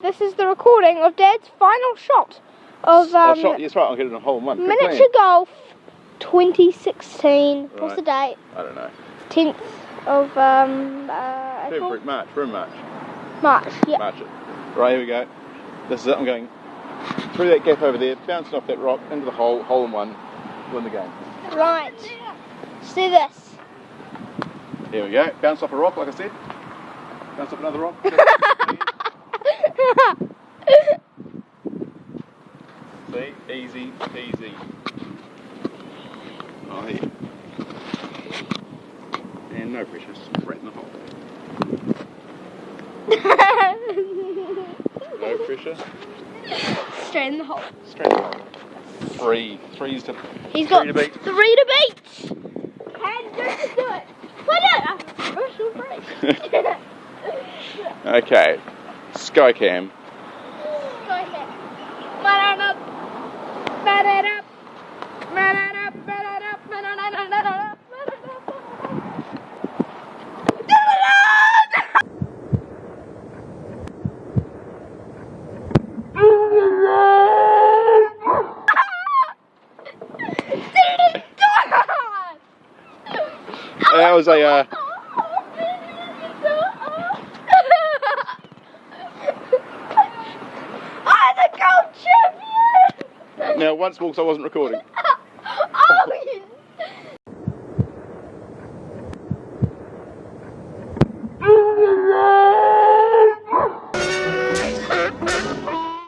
This is the recording of Dad's final shot of oh, um, shot, yes, right, I'll get it in a hole in one. Miniature golf 2016. What's the date? I don't know. 10th of um, uh? February, March, we're in March. March. Yeah. March it. Right, here we go. This is it, I'm going through that gap over there, bouncing off that rock, into the hole, hole in one, win the game. Right. See this. Here we go, bounce off a rock, like I said. Bounce off another rock. See, easy, easy. Oh, yeah. And no pressure, straight in the hole. No pressure, Straight in the hole. straight in the hole. Three, threes to He's got three to beat. three to beat. And just do it. Put it. I'm special break. Okay, Skycam. That was a uh, I'm the gold champion! now once more 'cause I wasn't recording.